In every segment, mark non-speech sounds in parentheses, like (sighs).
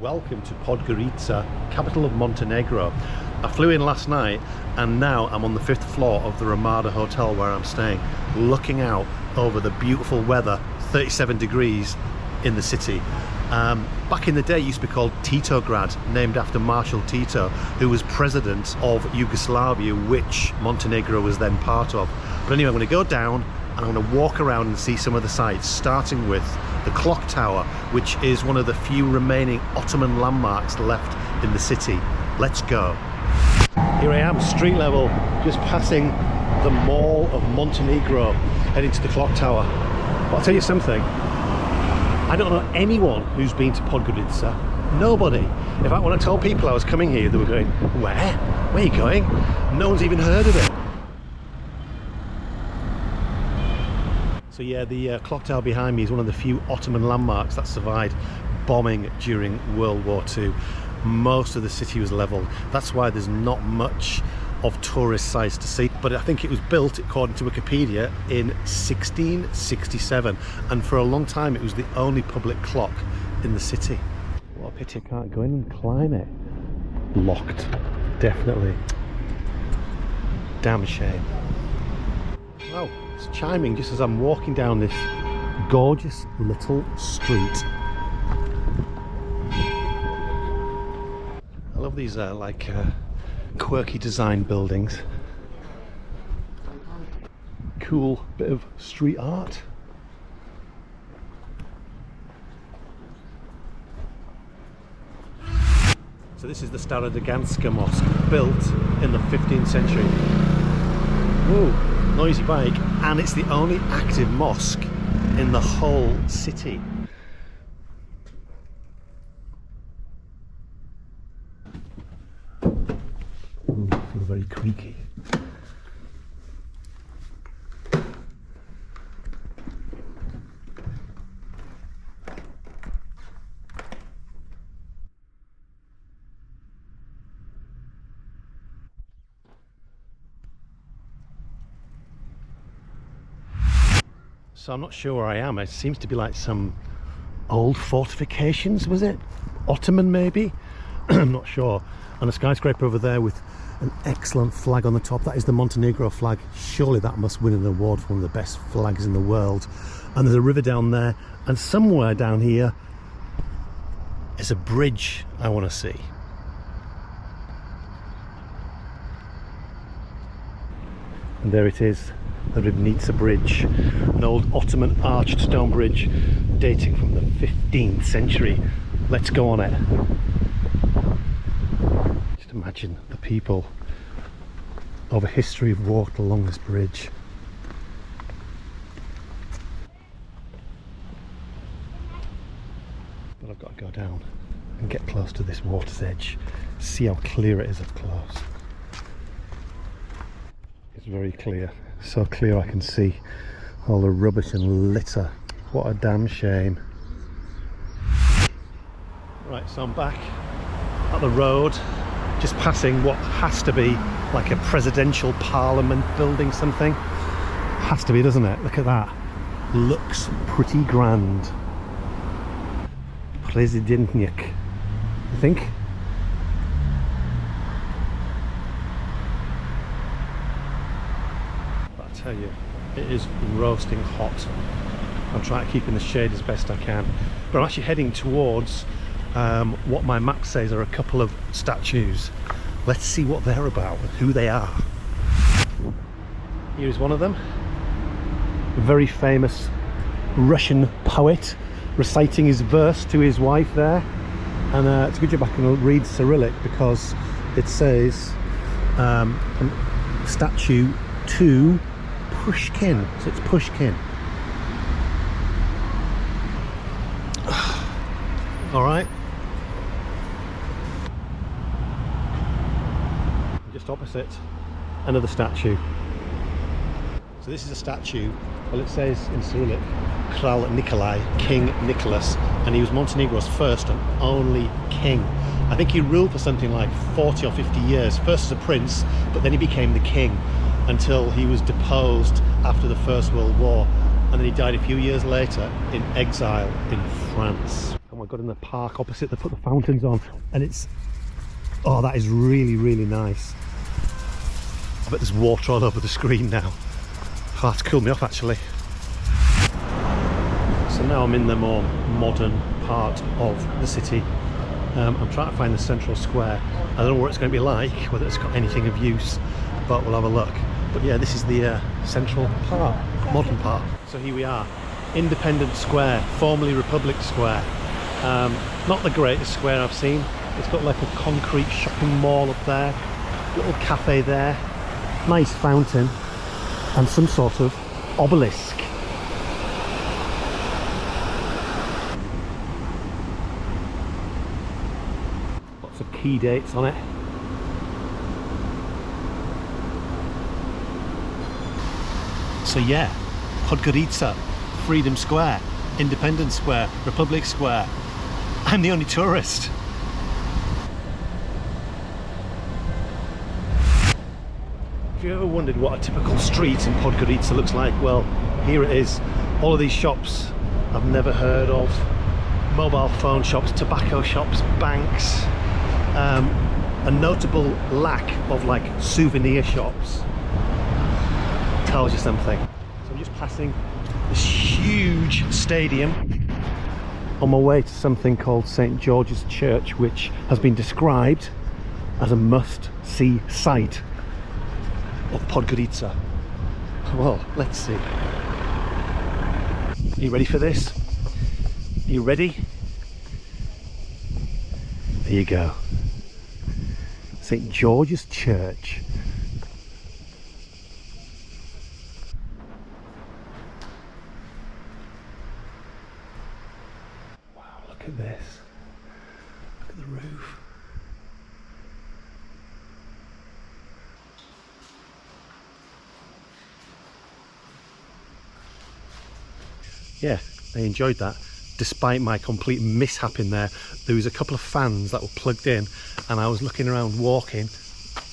Welcome to Podgorica, capital of Montenegro. I flew in last night and now I'm on the fifth floor of the Ramada Hotel where I'm staying, looking out over the beautiful weather, 37 degrees in the city. Um, back in the day it used to be called Titograd, named after Marshal Tito, who was president of Yugoslavia, which Montenegro was then part of. But anyway, I'm to go down and I'm going to walk around and see some of the sites, starting with the clock tower, which is one of the few remaining Ottoman landmarks left in the city. Let's go. Here I am, street level, just passing the Mall of Montenegro, heading to the clock tower. But I'll tell you something, I don't know anyone who's been to Podgorica. Nobody. In fact, when I told people I was coming here, they were going, where? Where are you going? No one's even heard of it. So yeah, the uh, clock tower behind me is one of the few Ottoman landmarks that survived bombing during World War II. Most of the city was leveled. That's why there's not much of tourist sites to see but I think it was built according to Wikipedia in 1667 and for a long time it was the only public clock in the city. What a pity I can't go in and climb it. Locked. Definitely. Damn shame. Oh it's chiming just as I'm walking down this gorgeous little street I love these uh, like uh, quirky design buildings. Cool bit of street art. So this is the Stara Mosque, built in the 15th century. Whoa, noisy bike, and it's the only active mosque in the whole city. very creaky. So I'm not sure where I am. It seems to be like some old fortifications, was it? Ottoman maybe? (clears throat) I'm not sure. And a skyscraper over there with an excellent flag on the top that is the Montenegro flag surely that must win an award for one of the best flags in the world and there's a river down there and somewhere down here is a bridge I want to see and there it is the Ribnica Bridge an old Ottoman arched stone bridge dating from the 15th century let's go on it just imagine the people of a history have walked along this bridge. But I've got to go down and get close to this water's edge, see how clear it is up close. It's very clear, so clear I can see all the rubbish and litter. What a damn shame. Right, so I'm back at the road just passing what has to be like a presidential parliament building something. Has to be doesn't it? Look at that. Looks pretty grand. Presidentnik. I think I tell you it is roasting hot I'm trying to keep in the shade as best I can but I'm actually heading towards um, what my map says are a couple of statues. Let's see what they're about and who they are. Here's one of them. A very famous Russian poet reciting his verse to his wife there. And uh, it's good to go back and read Cyrillic because it says um, statue to Pushkin. So it's Pushkin. (sighs) All right. Just opposite another statue. So this is a statue, well it says in Cyrillic, Kral Nikolai, King Nicholas, and he was Montenegro's first and only king. I think he ruled for something like 40 or 50 years, first as a prince, but then he became the king until he was deposed after the First World War, and then he died a few years later in exile in France. And we're got in the park opposite, they put the fountains on and it's, oh, that is really, really nice. I bet there's water all over the screen now. Oh, that's cooled me off actually. So now I'm in the more modern part of the city. Um, I'm trying to find the central square. I don't know what it's going to be like, whether it's got anything of use, but we'll have a look. But yeah, this is the uh, central part, modern part. So here we are, Independence Square, formerly Republic Square. Um, not the greatest square I've seen. It's got like a concrete shopping mall up there, little cafe there, nice fountain, and some sort of obelisk. Lots of key dates on it. So yeah, Podgorica, Freedom Square, Independence Square, Republic Square. I'm the only tourist. If you ever wondered what a typical street in Podgorica looks like, well, here it is. All of these shops I've never heard of. Mobile phone shops, tobacco shops, banks. Um, a notable lack of like souvenir shops tells you something. So I'm just passing this huge stadium on my way to something called St George's Church which has been described as a must-see site of Podgorica. Well, let's see. Are you ready for this? Are you ready? There you go. St George's Church. At this. Look at the roof. yeah I enjoyed that despite my complete mishap in there there was a couple of fans that were plugged in and I was looking around walking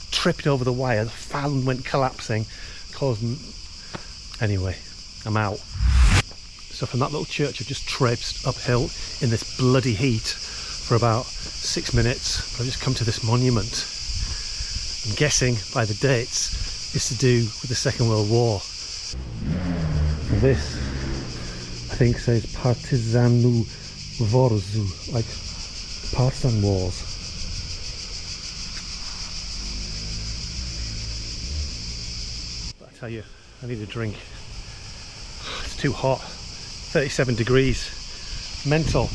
tripped over the wire the fan went collapsing causing anyway I'm out so from that little church I've just traipsed uphill in this bloody heat for about six minutes I've just come to this monument I'm guessing by the dates it's to do with the Second World War this I think says Partizanu Vorzu, like partisan wars. But I tell you, I need a drink. It's too hot. 37 degrees. Mental.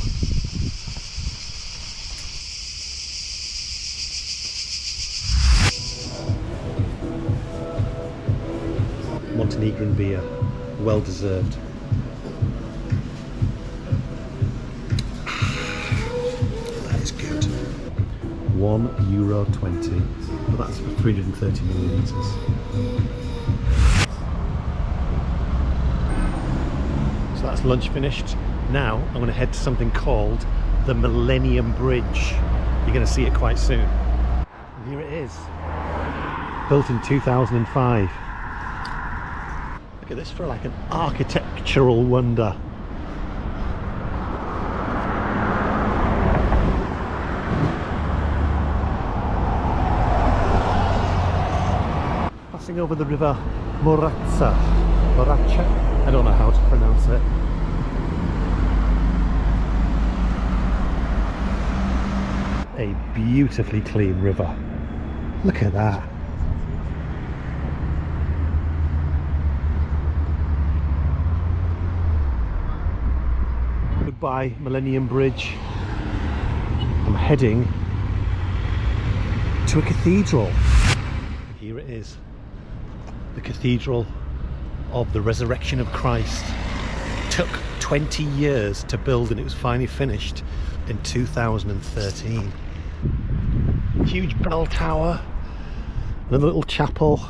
Montenegrin beer. Well deserved. That is good. One euro twenty, but that's for 330 millilitres. That's lunch finished. Now I'm going to head to something called the Millennium Bridge. You're going to see it quite soon. And here it is. Built in 2005. Look at this for like an architectural wonder. Passing over the river Moratza. Moracha? I don't know how to pronounce it. A beautifully clean river. Look at that. Goodbye Millennium Bridge. I'm heading to a cathedral. Here it is. The Cathedral of the Resurrection of Christ. Took 20 years to build and it was finally finished in 2013. Huge bell tower, another little chapel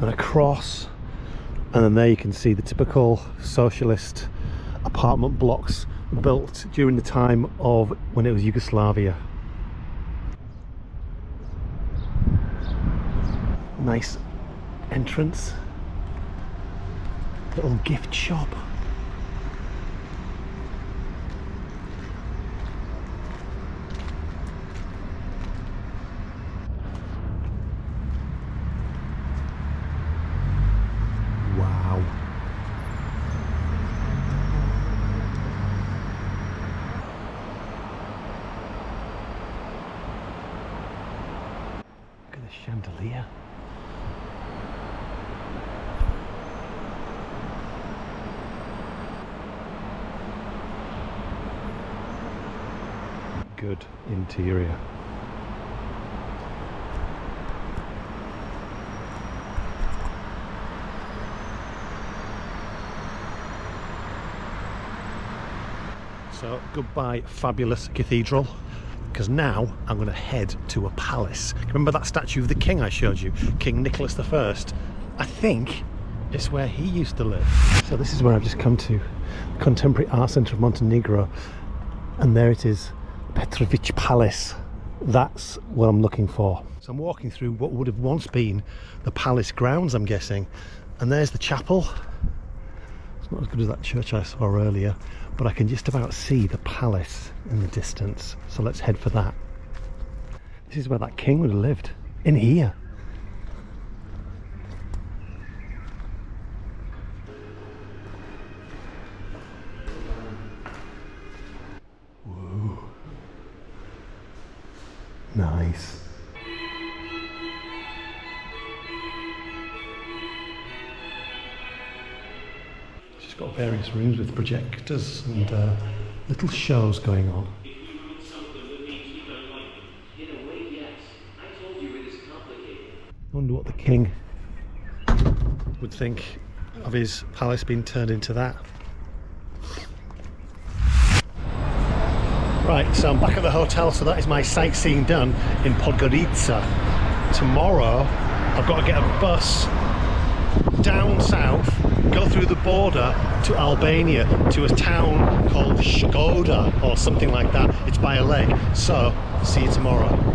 and a cross and then there you can see the typical socialist apartment blocks built during the time of when it was Yugoslavia. Nice entrance. Little gift shop. Chandelier. Good interior. So goodbye fabulous cathedral because now I'm going to head to a palace. Remember that statue of the king I showed you? King Nicholas I? I think it's where he used to live. So this is where I've just come to, the Contemporary Art Centre of Montenegro. And there it is, Petrovic Palace. That's what I'm looking for. So I'm walking through what would have once been the palace grounds, I'm guessing. And there's the chapel. It's not as good as that church I saw earlier, but I can just about see the palace in the distance. So let's head for that. This is where that king would have lived, in here. She's got various rooms with projectors and uh, little shows going on. I wonder what the king would think of his palace being turned into that. Right, so I'm back at the hotel, so that is my sightseeing done in Podgorica. Tomorrow, I've got to get a bus down south, go through the border to Albania, to a town called Shkoda or something like that. It's by a lake. So, see you tomorrow.